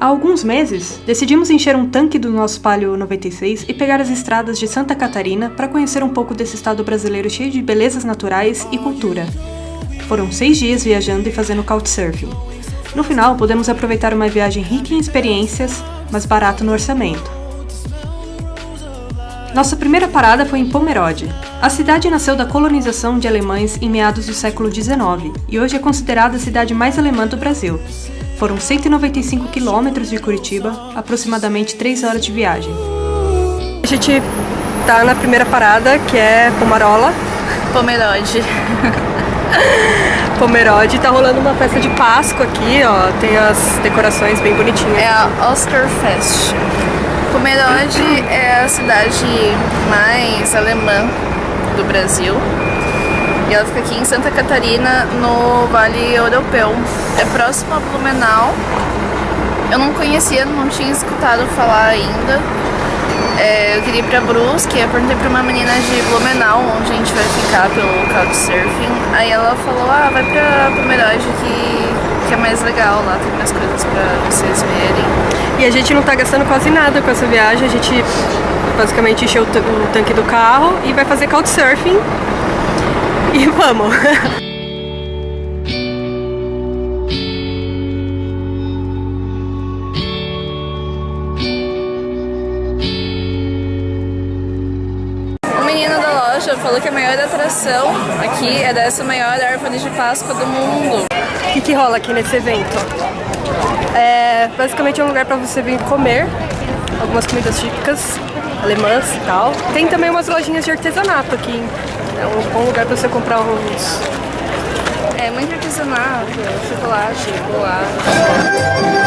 Há alguns meses, decidimos encher um tanque do nosso Palio 96 e pegar as estradas de Santa Catarina para conhecer um pouco desse estado brasileiro cheio de belezas naturais e cultura. Foram seis dias viajando e fazendo couchsurfing. No final, podemos aproveitar uma viagem rica em experiências, mas barato no orçamento. Nossa primeira parada foi em Pomerode. A cidade nasceu da colonização de alemães em meados do século XIX e hoje é considerada a cidade mais alemã do Brasil. Foram 195 quilômetros de Curitiba, aproximadamente 3 horas de viagem. A gente tá na primeira parada, que é Pomarola. Pomerode. Pomerode. Tá rolando uma festa de Páscoa aqui, ó. Tem as decorações bem bonitinhas. É a Oscar Fest. Pomerode é a cidade mais alemã do Brasil. E ela fica aqui em Santa Catarina, no Vale Europeu. É próximo a Blumenau. Eu não conhecia, não tinha escutado falar ainda. É, eu queria ir pra Brusque, eu perguntei pra uma menina de Blumenau onde a gente vai ficar pelo Couchsurfing. Aí ela falou, ah, vai pra Pomerode que, que é mais legal, lá tem mais coisas pra vocês verem. E a gente não tá gastando quase nada com essa viagem, a gente basicamente encheu o tanque do carro e vai fazer Couchsurfing. E vamos! O menino da loja falou que a maior atração aqui é dessa maior árvore de Páscoa do mundo. O que, que rola aqui nesse evento? É, basicamente é um lugar para você vir comer algumas comidas típicas alemãs e tal. Tem também umas lojinhas de artesanato aqui. É um bom lugar para você comprar uns... É muito artesanato, chocolate, bolacha.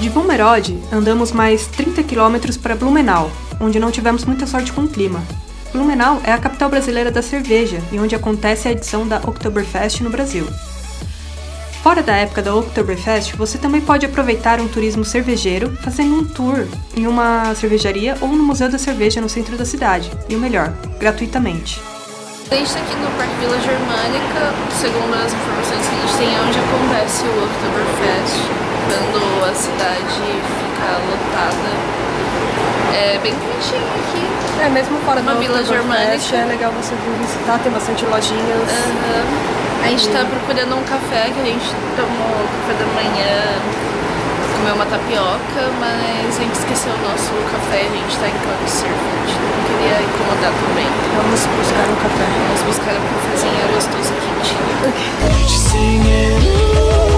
De Pomerode, andamos mais 30 km para Blumenau, onde não tivemos muita sorte com o clima. Blumenau é a capital brasileira da cerveja e onde acontece a edição da Oktoberfest no Brasil. Fora da época da Oktoberfest, você também pode aproveitar um turismo cervejeiro fazendo um tour em uma cervejaria ou no Museu da Cerveja no centro da cidade, e o melhor, gratuitamente. A gente está aqui no Parque Vila Germânica, segundo as informações que a gente tem, é onde acontece o Oktoberfest, quando a cidade fica lotada. É bem quentinho aqui. É, mesmo fora Uma do vila germânica. É legal você vir visitar, tem bastante lojinhas. Aham. A gente tá procurando um café que a gente tomou café da manhã, comeu uma tapioca, mas a gente esqueceu o nosso café, a gente tá em Couchsurfing, não queria incomodar também. Vamos buscar um café. Vamos buscar um cafezinho gostoso quentinho. singing.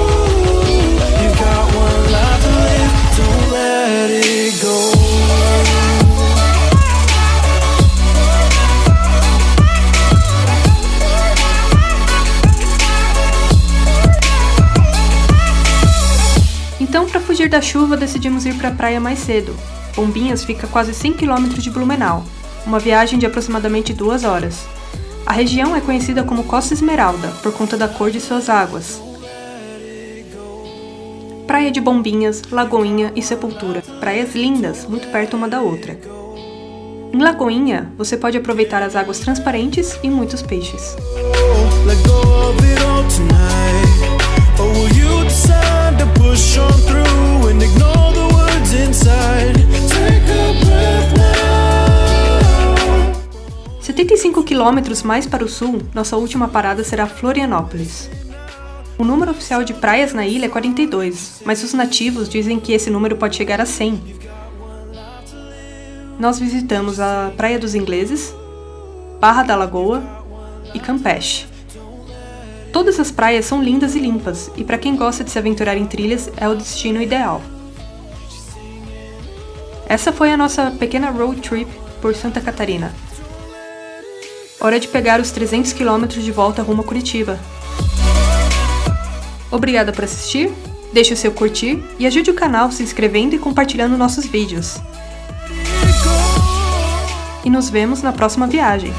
Da chuva, decidimos ir para a praia mais cedo. Bombinhas fica a quase 100 km de Blumenau, uma viagem de aproximadamente duas horas. A região é conhecida como Costa Esmeralda por conta da cor de suas águas. Praia de Bombinhas, Lagoinha e Sepultura, praias lindas, muito perto uma da outra. Em Lagoinha, você pode aproveitar as águas transparentes e muitos peixes. To push on through 75 quilômetros mais para o sul, nossa última parada será Florianópolis. O número oficial de praias na ilha é 42, mas os nativos dizem que esse número pode chegar a 100. Nós visitamos a Praia dos Ingleses, Barra da Lagoa e Campeche. Todas as praias são lindas e limpas, e para quem gosta de se aventurar em trilhas, é o destino ideal. Essa foi a nossa pequena road trip por Santa Catarina. Hora de pegar os 300 quilômetros de volta rumo a Curitiba. Obrigada por assistir, deixe o seu curtir e ajude o canal se inscrevendo e compartilhando nossos vídeos. E nos vemos na próxima viagem.